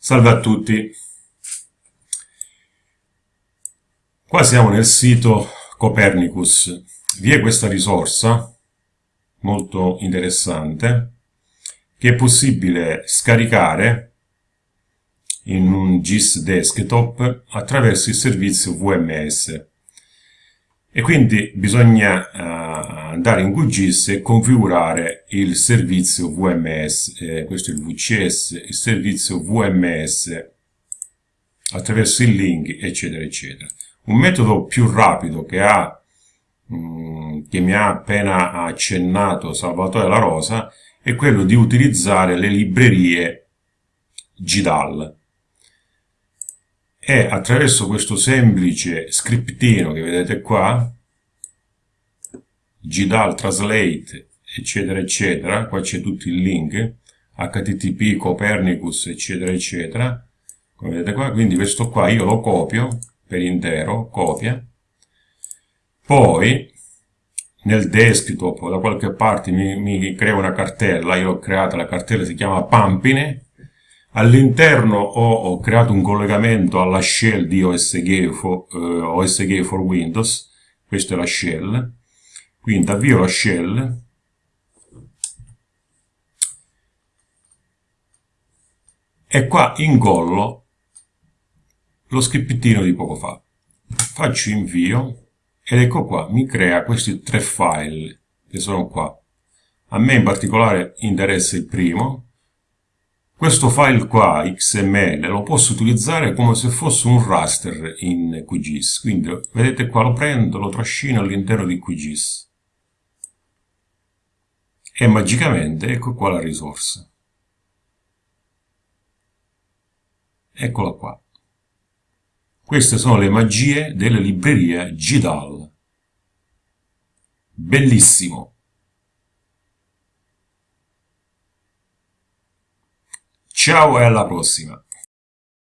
Salve a tutti. Qua siamo nel sito Copernicus. Vi è questa risorsa molto interessante che è possibile scaricare in un GIS desktop attraverso il servizio VMS e quindi bisogna uh, andare in QGIS e configurare il servizio VMS, eh, questo è il VCS, il servizio VMS attraverso il link eccetera eccetera. Un metodo più rapido che, ha, mh, mm, che mi ha appena accennato Salvatore La Rosa è quello di utilizzare le librerie GDAL e attraverso questo semplice scriptino che vedete qua GDAL Translate eccetera eccetera. Qua c'è tutto il link. Http copernicus eccetera eccetera. Come vedete qua quindi questo qua io lo copio per intero copia. Poi nel desktop da qualche parte mi, mi creo una cartella. Io l'ho creata la cartella si chiama Pampine. All'interno ho, ho, creato un collegamento alla shell di OSG for, uh, OSG for Windows. Questa è la shell quindi avvio la shell. E qua ingollo lo scriptino di poco fa. Faccio invio ed ecco qua mi crea questi tre file che sono qua. A me in particolare interessa il primo. Questo file qua, XML, lo posso utilizzare come se fosse un raster in QGIS. Quindi, vedete qua, lo prendo, lo trascino all'interno di QGIS e magicamente ecco qua la risorsa. Eccola qua. Queste sono le magie della libreria GDAL. Bellissimo! Ciao e alla prossima!